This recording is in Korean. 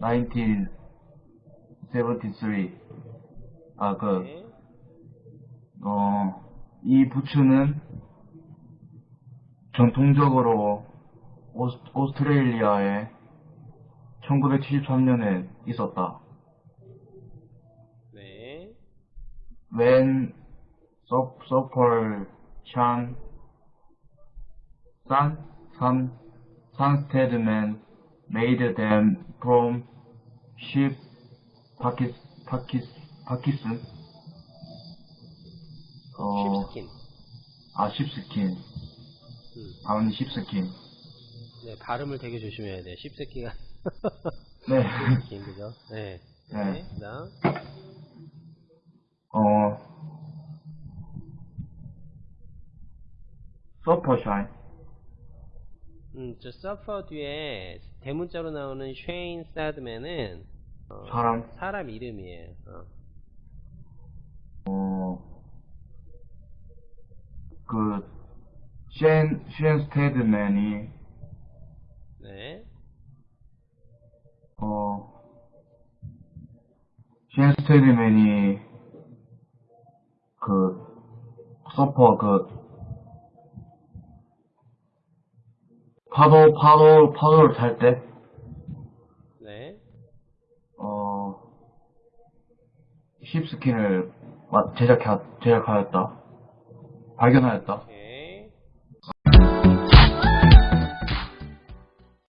1973. 아, 그, 네. 어, 이 부츠는 전통적으로 오스, 오스트레일리아에 1973년에 있었다. 네. When so- Sopolchan Ship Pakis Pakis Pakistan. 어, 쉽스킨. 아, 십스킨. 음. 아버님 십스킨. 네, 발음을 되게 조심해야 돼. 쉽새끼가. 네. 긴 그죠? 네. 네. 네. 어, 서퍼샤인. 음, 저 서퍼 뒤에 대문자로 나오는 쉐인 사드맨은 어, 사람. 사람 이름이에요. 어. 어, 그, 쉔, 쉔 스테드맨이, 네. 어, 쉔 스테드맨이, 그, 서퍼, 그, 파도, 파도, 파도를 탈 때, 네. 어, 힙스킨을 마- 제작하, 제작하였다. 발견하였다. 오케이.